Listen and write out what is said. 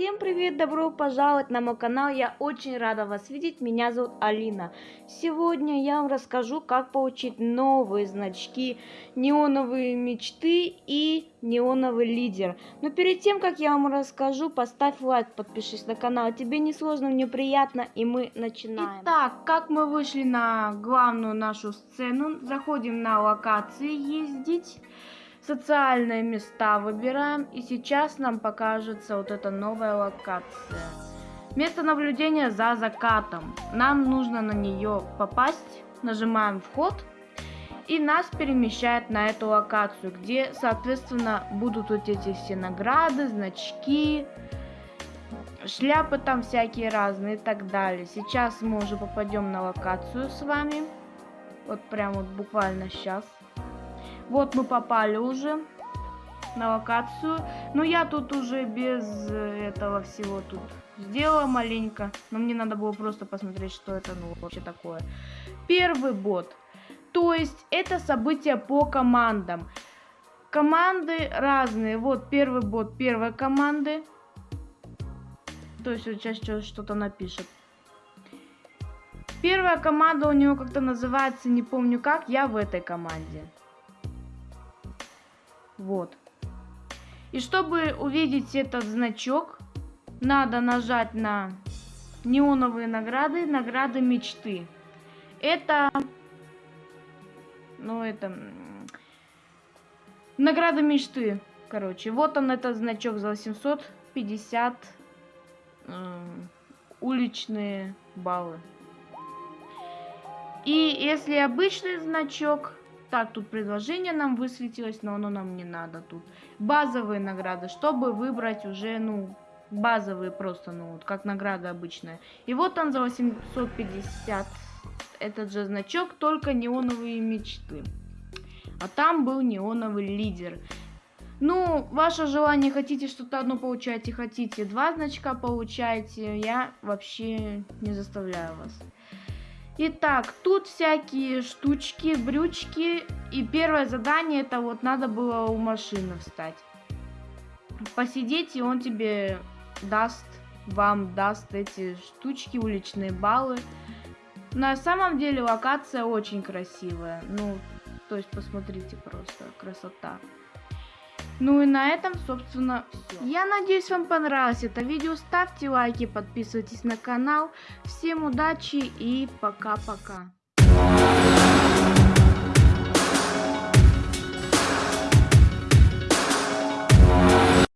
Всем привет, добро пожаловать на мой канал, я очень рада вас видеть, меня зовут Алина. Сегодня я вам расскажу, как получить новые значки, неоновые мечты и неоновый лидер. Но перед тем, как я вам расскажу, поставь лайк, подпишись на канал, тебе не сложно, мне приятно, и мы начинаем. Итак, как мы вышли на главную нашу сцену, заходим на локации ездить социальные места выбираем. И сейчас нам покажется вот эта новая локация. Место наблюдения за закатом. Нам нужно на нее попасть. Нажимаем вход. И нас перемещает на эту локацию, где, соответственно, будут вот эти все награды, значки, шляпы там всякие разные и так далее. Сейчас мы уже попадем на локацию с вами. Вот прям вот буквально сейчас. Вот мы попали уже на локацию. Но я тут уже без этого всего тут сделала маленько. Но мне надо было просто посмотреть, что это ну, вообще такое. Первый бот. То есть это событие по командам. Команды разные. Вот первый бот первой команды. То есть сейчас что-то напишет. Первая команда у него как-то называется, не помню как, я в этой команде. Вот. И чтобы увидеть этот значок, надо нажать на неоновые награды, награды мечты. Это, ну это, награда мечты, короче. Вот он, этот значок за 850 э, уличные баллы. И если обычный значок, так, тут предложение нам высветилось, но оно нам не надо тут. Базовые награды, чтобы выбрать уже, ну, базовые просто, ну, вот как награда обычная. И вот он за 850 этот же значок, только неоновые мечты. А там был неоновый лидер. Ну, ваше желание, хотите что-то одно получаете, хотите два значка получаете, я вообще не заставляю вас. Итак, тут всякие штучки, брючки. И первое задание, это вот надо было у машины встать. Посидеть, и он тебе даст, вам даст эти штучки, уличные баллы. На самом деле локация очень красивая. Ну, то есть посмотрите просто, красота. Ну и на этом, собственно, все. Я надеюсь, вам понравилось это видео. Ставьте лайки, подписывайтесь на канал. Всем удачи и пока-пока.